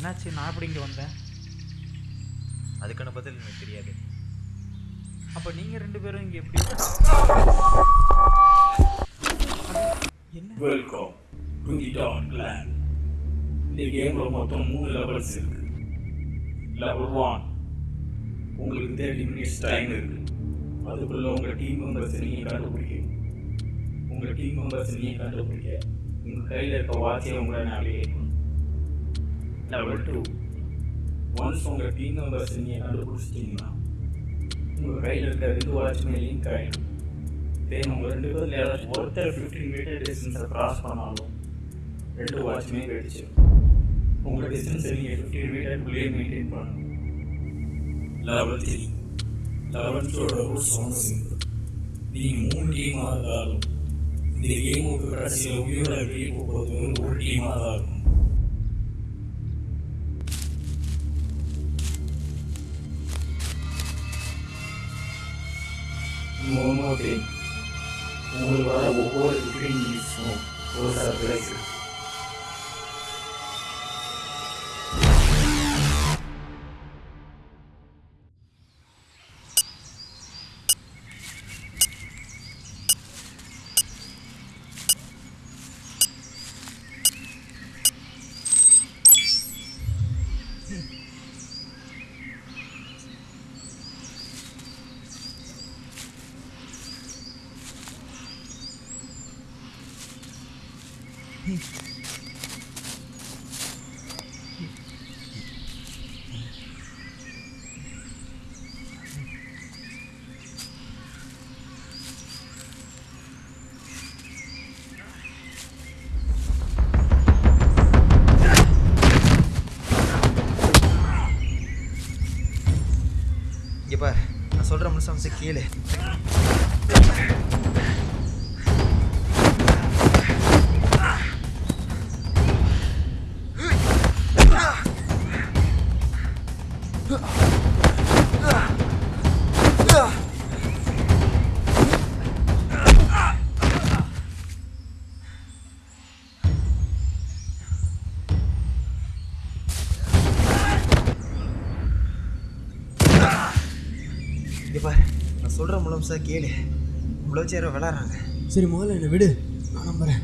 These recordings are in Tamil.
என்னாச்சு? நான் எப்படி இங்கே வந்தேன்? அதுக்கான பதில் எனக்கு தெரியாது. அப்போ நீங்கள் ரெண்டு பேரும் இங்கே எப்படி? என்ன? Welcome to the dot land இந்த கேம்ல மொத்தம் மூணு லெவல்ஸ் இருக்கு. லெவல் ஒன் உங்களுக்கு தேர்ட்டி மினிட்ஸ் டைம் இருக்கு. அதுக்குள்ள உங்க டீம் மெம்பர்ஸ் நீங்க கண்டுபிடிக்கணும் உங்க டீம் மெம்பர்ஸ் நீங்க கண்டுபிடிக்க உங்க கையில இருக்க வாட்சை உங்களை நேவிகேட் லெவல் டூ ஒன்ஸ் உங்க டீம் மெம்பர்ஸ் நீங்க கண்டுபிடிச்சிட்டீங்கன்னா உங்க கையில் இருக்கிற ரெண்டு வாட்ச்மே லிங்க் ஆயிடும் தென் உங்க ரெண்டு பேர்ல யாராச்சும் ஒருத்தர் ஃபிஃப்டீன் மீட்டர் டிஸ்டன்ஸை கிராஸ் பண்ணாலும் ரெண்டு வாட்ச்மே வெடிச்சிடும் உங்க டிஸ்டன்ஸை நீங்க ஃபிஃப்டீன் மீட்டருக்குள்ளேயே மெயின்டைன் பண்ணணும். லெவல் த்ரீ லெவன்த்தோட ரூல்ஸ் ஒன்று சிம்பிள் நீங்கள் மூணு டீமாக இருந்தாலும் இந்த கேமுக்கு கடைசியில் உயிரோட வெளியே போகிறது ஒரு டீமாக தான் இருக்கும் One more thing. உங்களுக்கு வர ஒவ்வொரு ஃபிஃப்டீன் மினிட்ஸும் ஒரு சர்ப்ரைஸ் или நான் சொல்கிற முழுசா கேளு. இவ்வளோ யாரோ விளாட்றாங்க. சரி முதல்ல என்னை விடு. நான் நம்புறேன்.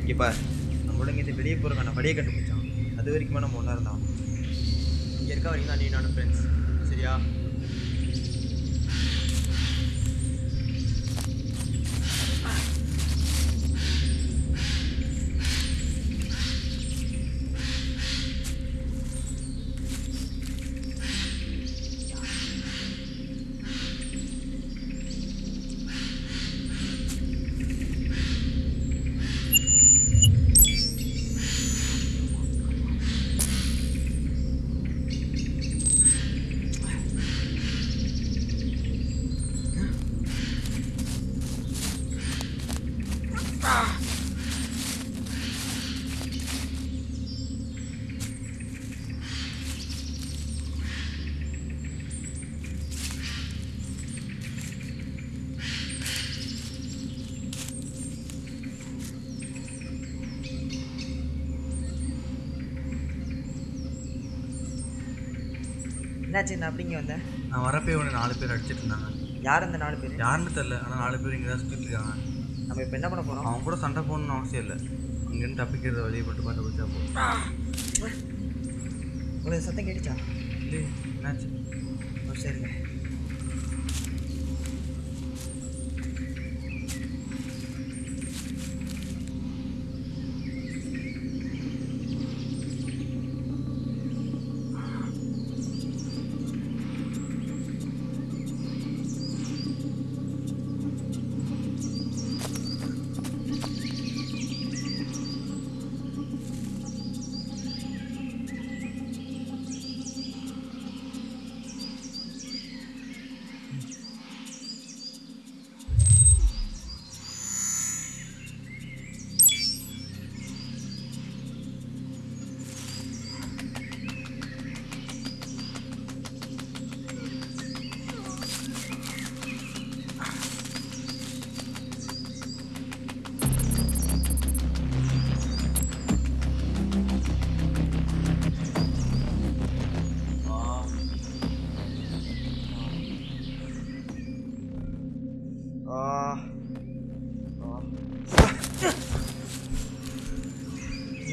இங்கே பார். நம்மளோட இங்கே வெளியே போகிறக்கான வழியை கண்டுபிடிச்சான். அது வரைக்குமே நம்ம ஒன்றா இருந்தோம். இங்கே இருக்க வரைக்கும் தான் நீ நானும் ஃப்ரெண்ட்ஸ் சரியா? என்னாச்சு? நான் அப்படிங்க வந்தேன். நான் வரப்பே உடனே நாலு பேர் அடிச்சிட்டு இருந்தாங்க. யார் அந்த நாலு பேர்? யாருன்னு தெரில ஆனால் நாலு பேர் இங்கே தான் சுற்றிட்டு இருக்காங்க. நம்ம இப்போ என்ன பண்ண போகிறோம் அவங்க கூட சண்டை போடணும்னு அவசியம் இல்லை. அங்கேருந்து தப்பிக்கிறத வழியை மட்டும் பார்த்து பிடிச்சா போதும். உங்களுக்கு சத்தம் கேட்டுச்சா? என்னாச்சு? ஓ சரிங்க.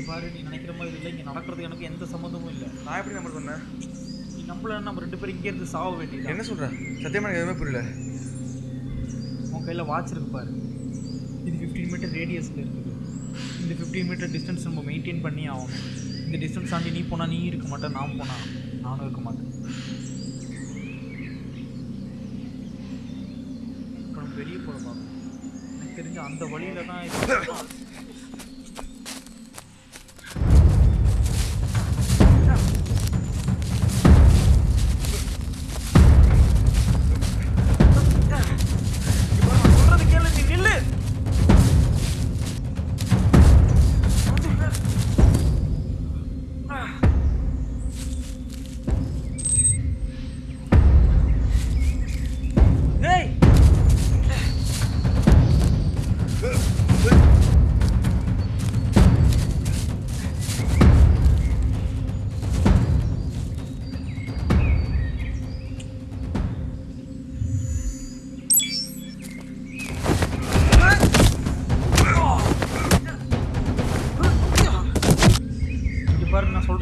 பாரு நீ நினைக்கிற மாதிரி இல்லை இங்கே நடக்கிறது எனக்கு எந்த சம்மந்தமும் இல்லை. நான் எப்படி நம்பர் சொன்னேன்? நீ நம்மள நம்ம ரெண்டு பேரும் இங்கே இருந்து சாக வேண்டியது என்ன சொல்ற? சத்தியமா எனக்கு எதுவுமே புரியல. உன் கையில் வாட்ச் இருக்கு பாரு. இது ஃபிஃப்டீன் மீட்டர் ரேடியஸில் இருக்குது. இந்த ஃபிஃப்டீன் மீட்டர் டிஸ்டன்ஸ் நம்ம மெயின்டைன் பண்ணி ஆகணும். இந்த டிஸ்டன்ஸ் தாண்டி நீ போனால் நீ இருக்க மாட்டேன் நான் போனால் நானும் இருக்க மாட்டேன். இப்போ நம்ம வெளியே போகிற பார்க்கணும் எனக்கு தெரிஞ்ச அந்த வழியில தான்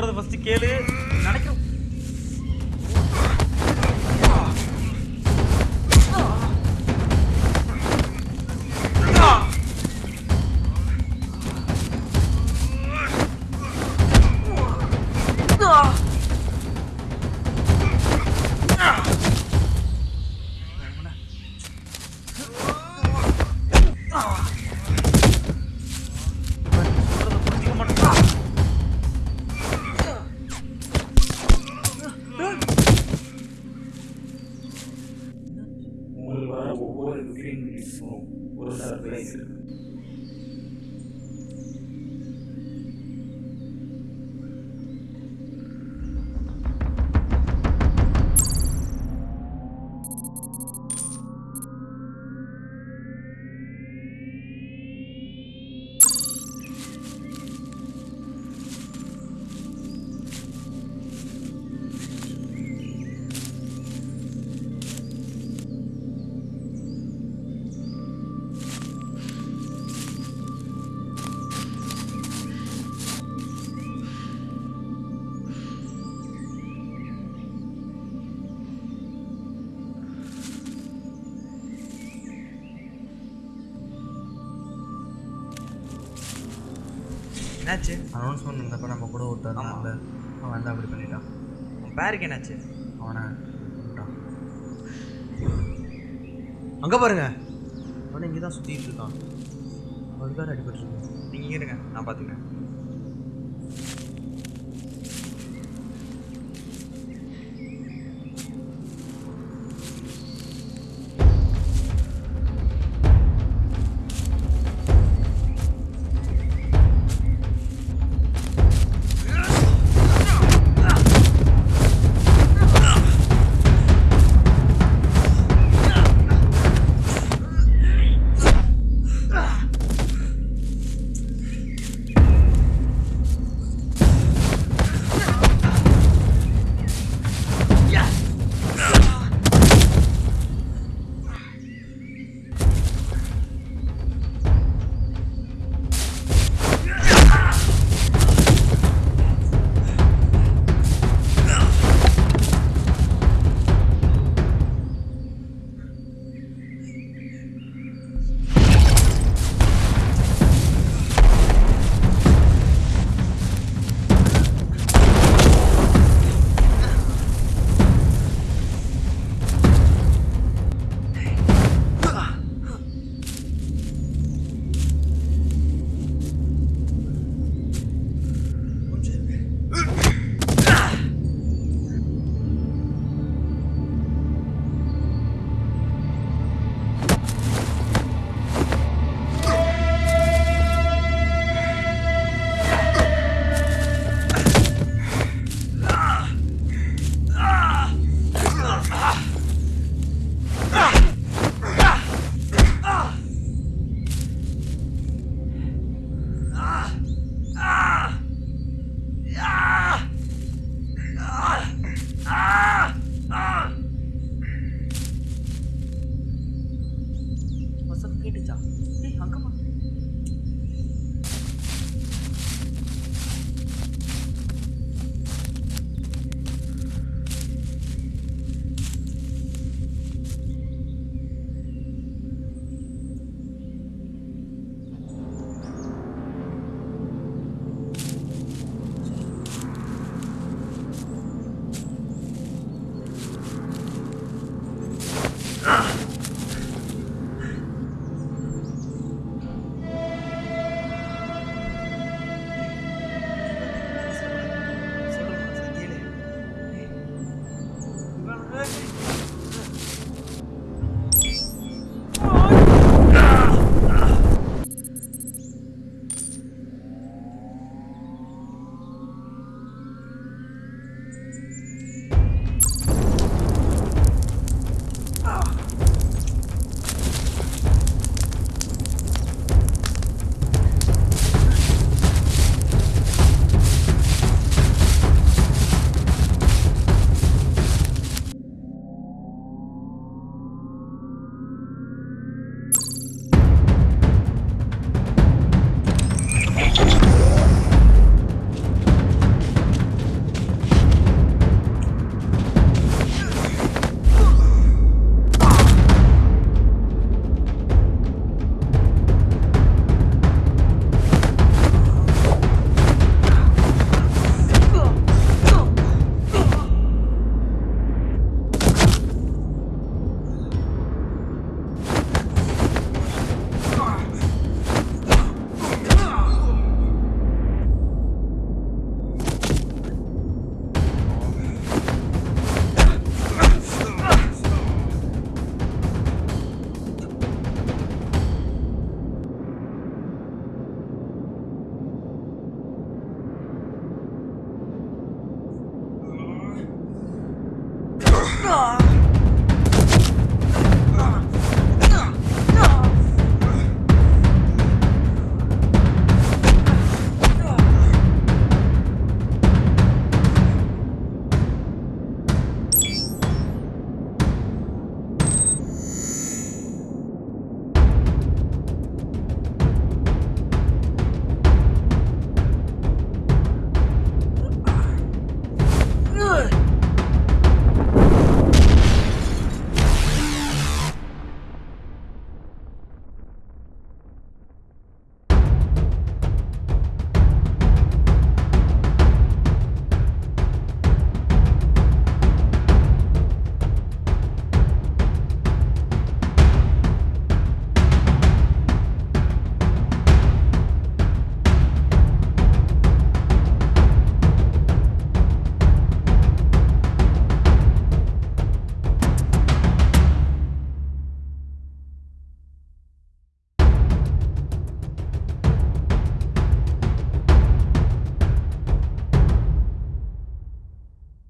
சொல்றது ஃபர்ஸ்ட் கேளு. நினைக்கிற என்னாச்சு? அனௌன்ஸ்மெண்ட் இருந்தப்ப நம்ம கூட ஒருத்தர் இருந்தான்ல அவன் வந்து அப்படி பண்ணிட்டான். உன் பேருக்கு என்னாச்சு? அவனை விட்டான் அங்கே பாருங்க. அவனை இங்கே தான் சுற்றிட்டு இருக்கான் அவனுக்கு தான் அடிபட்டுருக்கு நீங்கள் இருங்க நான் பார்த்துக்கிறேன்